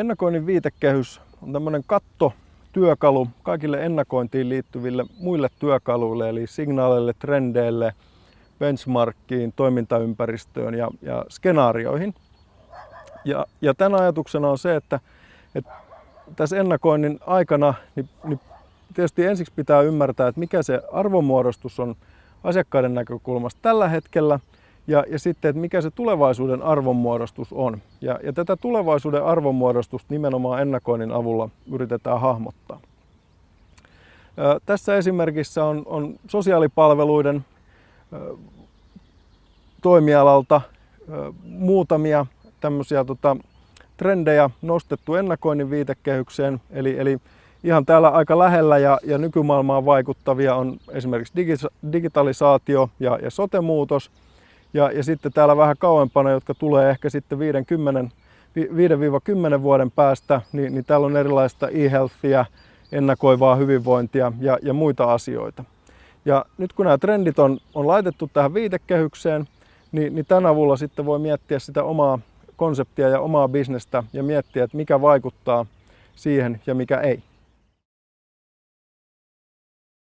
ennakoinnin viitekehys on tämmöinen katto työkalu kaikille ennakointiin liittyville muille työkaluille, eli signaaleille, trendeille, benchmarkkiin, toimintaympäristöön ja, ja skenaarioihin. Ja, ja tämän ajatuksena on se, että, että tässä ennakoinnin aikana niin, niin tietysti ensiksi pitää ymmärtää, että mikä se arvonmuodostus on asiakkaiden näkökulmasta tällä hetkellä ja, ja sitten, että mikä se tulevaisuuden arvonmuodostus on. Ja, ja tätä tulevaisuuden arvonmuodostusta nimenomaan ennakoinnin avulla yritetään hahmottaa. Ää, tässä esimerkissä on, on sosiaalipalveluiden ää, toimialalta ää, muutamia tämmöisiä tota, trendejä nostettu ennakoinnin viitekehykseen, eli, eli ihan täällä aika lähellä ja, ja nykymaailmaan vaikuttavia on esimerkiksi digitalisaatio ja, ja sote-muutos. Ja, ja sitten täällä vähän kauempana, jotka tulee ehkä sitten 5-10 vuoden päästä, niin, niin täällä on erilaista e-healthia, ennakoivaa hyvinvointia ja, ja muita asioita. Ja nyt kun nämä trendit on, on laitettu tähän viitekehykseen, niin, niin tämän avulla sitten voi miettiä sitä omaa konseptia ja omaa bisnestä ja miettiä, että mikä vaikuttaa siihen ja mikä ei.